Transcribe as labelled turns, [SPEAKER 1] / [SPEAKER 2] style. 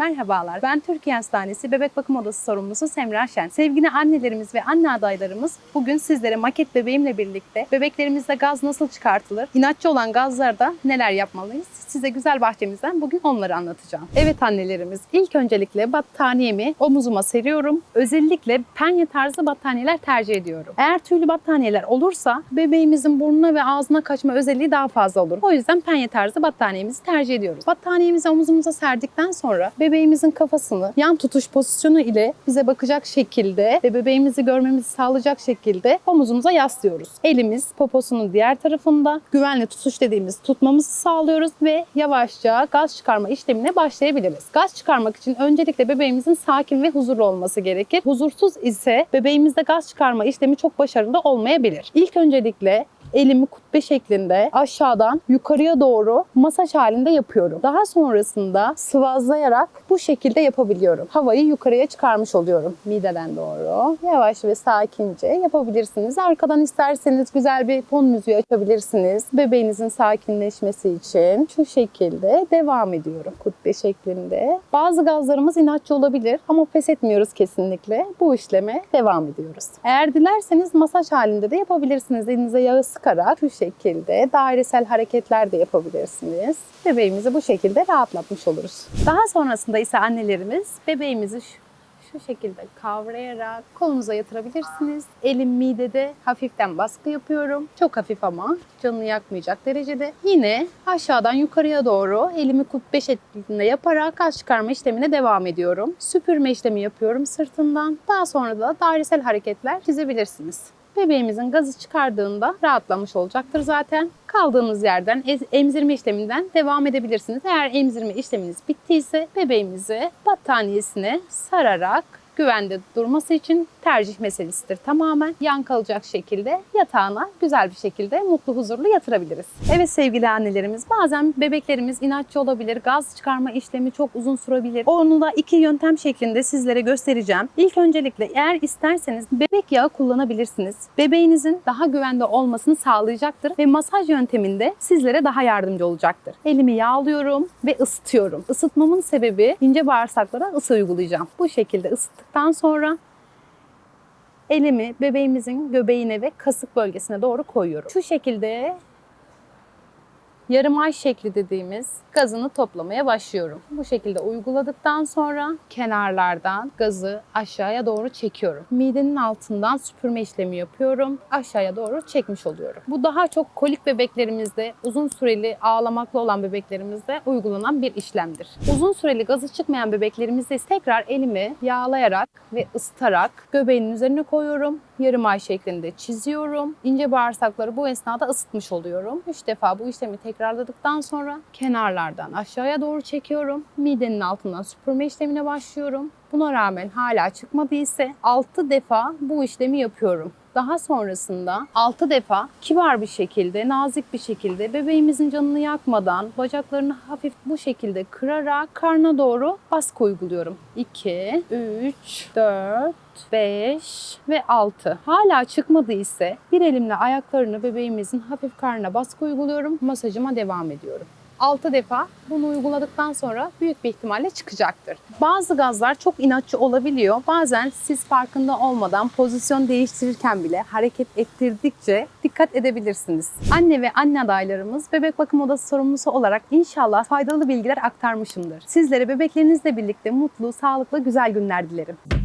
[SPEAKER 1] Merhabalar, ben Türkiye Hastanesi Bebek Bakım Odası sorumlusu Semra Şen. Sevgili annelerimiz ve anne adaylarımız bugün sizlere maket bebeğimle birlikte bebeklerimizde gaz nasıl çıkartılır, inatçı olan gazlarda neler yapmalıyız? Size güzel bahçemizden bugün onları anlatacağım. Evet annelerimiz, ilk öncelikle battaniyemi omuzuma seriyorum. Özellikle penye tarzı battaniyeler tercih ediyorum. Eğer tüylü battaniyeler olursa bebeğimizin burnuna ve ağzına kaçma özelliği daha fazla olur. O yüzden penye tarzı battaniyemizi tercih ediyoruz. Battaniyemizi omuzumuza serdikten sonra bebeğimizin kafasını yan tutuş pozisyonu ile bize bakacak şekilde ve bebeğimizi görmemizi sağlayacak şekilde omuzumuza yaslıyoruz. Elimiz poposunun diğer tarafında güvenli tutuş dediğimiz tutmamızı sağlıyoruz ve yavaşça gaz çıkarma işlemine başlayabiliriz. Gaz çıkarmak için öncelikle bebeğimizin sakin ve huzurlu olması gerekir. Huzursuz ise bebeğimizde gaz çıkarma işlemi çok başarılı olmayabilir. İlk öncelikle elimi kubbe şeklinde aşağıdan yukarıya doğru masaj halinde yapıyorum. Daha sonrasında sıvazlayarak bu şekilde yapabiliyorum. Havayı yukarıya çıkarmış oluyorum mideden doğru. Yavaş ve sakince yapabilirsiniz. Arkadan isterseniz güzel bir fon müziği açabilirsiniz. Bebeğinizin sakinleşmesi için şu şekilde devam ediyorum kubbe şeklinde. Bazı gazlarımız inatçı olabilir ama pes etmiyoruz kesinlikle. Bu işleme devam ediyoruz. Eğer dilerseniz masaj halinde de yapabilirsiniz. Elinize yağı sıkarak şu şekilde dairesel hareketler de yapabilirsiniz. Bebeğimizi bu şekilde rahatlatmış oluruz. Daha sonrasında ise annelerimiz bebeğimizi şu şu şekilde kavrayarak kolunuza yatırabilirsiniz. Elim midede hafiften baskı yapıyorum. Çok hafif ama canını yakmayacak derecede. Yine aşağıdan yukarıya doğru elimi kubbe şeklinde yaparak gaz çıkarma işlemine devam ediyorum. Süpürme işlemi yapıyorum sırtından. Daha sonra da dairesel hareketler çizebilirsiniz. Bebeğimizin gazı çıkardığında rahatlamış olacaktır zaten. Kaldığınız yerden emzirme işleminden devam edebilirsiniz. Eğer emzirme işleminiz bittiyse bebeğimizi battaniyesine sararak güvende durması için tercih meselesidir tamamen. Yan kalacak şekilde yatağına güzel bir şekilde mutlu huzurlu yatırabiliriz. Evet sevgili annelerimiz bazen bebeklerimiz inatçı olabilir. Gaz çıkarma işlemi çok uzun sürebilir. Onu da iki yöntem şeklinde sizlere göstereceğim. İlk öncelikle eğer isterseniz bebek yağı kullanabilirsiniz. Bebeğinizin daha güvende olmasını sağlayacaktır ve masaj yönteminde sizlere daha yardımcı olacaktır. Elimi yağlıyorum ve ısıtıyorum. Isıtmamın sebebi ince bağırsaklara ısı uygulayacağım. Bu şekilde ısıttıktan sonra elimi bebeğimizin göbeğine ve kasık bölgesine doğru koyuyorum. Şu şekilde yarım ay şekli dediğimiz gazını toplamaya başlıyorum. Bu şekilde uyguladıktan sonra kenarlardan gazı aşağıya doğru çekiyorum. Midenin altından süpürme işlemi yapıyorum. Aşağıya doğru çekmiş oluyorum. Bu daha çok kolik bebeklerimizde, uzun süreli ağlamaklı olan bebeklerimizde uygulanan bir işlemdir. Uzun süreli gazı çıkmayan bebeklerimizde tekrar elimi yağlayarak ve ısıtarak göbeğinin üzerine koyuyorum. Yarım ay şeklinde çiziyorum. İnce bağırsakları bu esnada ısıtmış oluyorum. 3 defa bu işlemi tekrarladıktan sonra kenarlardan aşağıya doğru çekiyorum. Midenin altından süpürme işlemine başlıyorum. Buna rağmen hala çıkmadı ise 6 defa bu işlemi yapıyorum. Daha sonrasında 6 defa kibar bir şekilde, nazik bir şekilde bebeğimizin canını yakmadan bacaklarını hafif bu şekilde kırarak karna doğru baskı uyguluyorum. 2, 3, 4, 5 ve 6. Hala çıkmadı ise bir elimle ayaklarını bebeğimizin hafif karnına baskı uyguluyorum. Masajıma devam ediyorum. 6 defa bunu uyguladıktan sonra büyük bir ihtimalle çıkacaktır. Bazı gazlar çok inatçı olabiliyor. Bazen siz farkında olmadan pozisyon değiştirirken bile hareket ettirdikçe dikkat edebilirsiniz. Anne ve anne adaylarımız bebek bakım odası sorumlusu olarak inşallah faydalı bilgiler aktarmışımdır. Sizlere bebeklerinizle birlikte mutlu, sağlıklı, güzel günler dilerim.